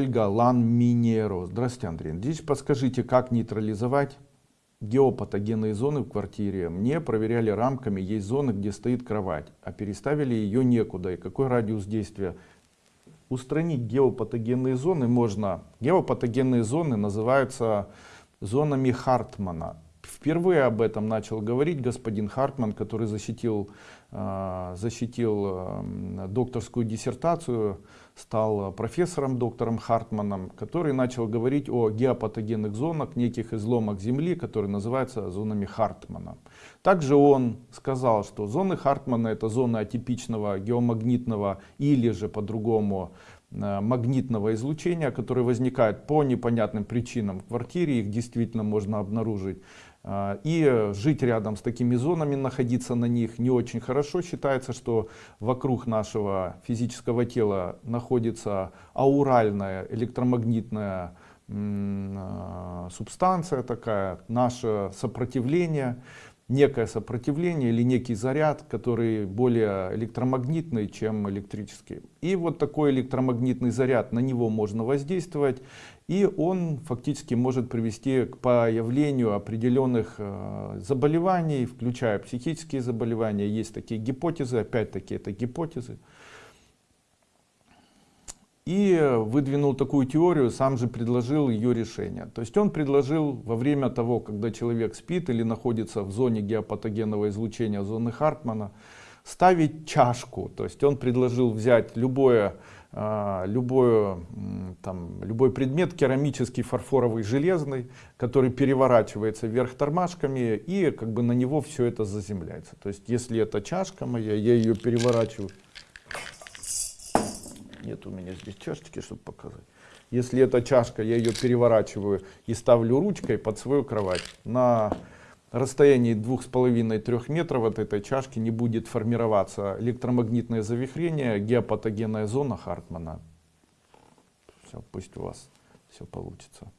Ольга Лан Минеро. Здравствуйте, Андрей. Здесь подскажите, как нейтрализовать геопатогенные зоны в квартире. Мне проверяли рамками, есть зоны, где стоит кровать, а переставили ее некуда. И какой радиус действия? Устранить геопатогенные зоны можно. Геопатогенные зоны называются зонами Хартмана. Впервые об этом начал говорить господин Хартман, который защитил, э, защитил э, докторскую диссертацию, стал профессором доктором Хартманом, который начал говорить о геопатогенных зонах, неких изломах Земли, которые называются зонами Хартмана. Также он сказал, что зоны Хартмана это зоны атипичного геомагнитного или же по-другому магнитного излучения, которые возникают по непонятным причинам в квартире, их действительно можно обнаружить. Э, и жить рядом с такими зонами, находиться на них не очень хорошо. Считается, что вокруг нашего физического тела находится ауральная электромагнитная э, субстанция такая, наше сопротивление некое сопротивление или некий заряд, который более электромагнитный, чем электрический. И вот такой электромагнитный заряд, на него можно воздействовать, и он фактически может привести к появлению определенных э, заболеваний, включая психические заболевания. Есть такие гипотезы, опять-таки это гипотезы и выдвинул такую теорию, сам же предложил ее решение. То есть он предложил во время того, когда человек спит или находится в зоне геопатогенного излучения, зоны Хартмана, ставить чашку. То есть он предложил взять любое, а, любое, там, любой предмет, керамический, фарфоровый, железный, который переворачивается вверх тормашками и как бы на него все это заземляется. То есть если это чашка моя, я ее переворачиваю нет у меня здесь чашечки, чтобы показать. Если это чашка, я ее переворачиваю и ставлю ручкой под свою кровать. На расстоянии двух с половиной-трех метров от этой чашки не будет формироваться электромагнитное завихрение, геопатогенная зона Хартмана. Все, пусть у вас все получится.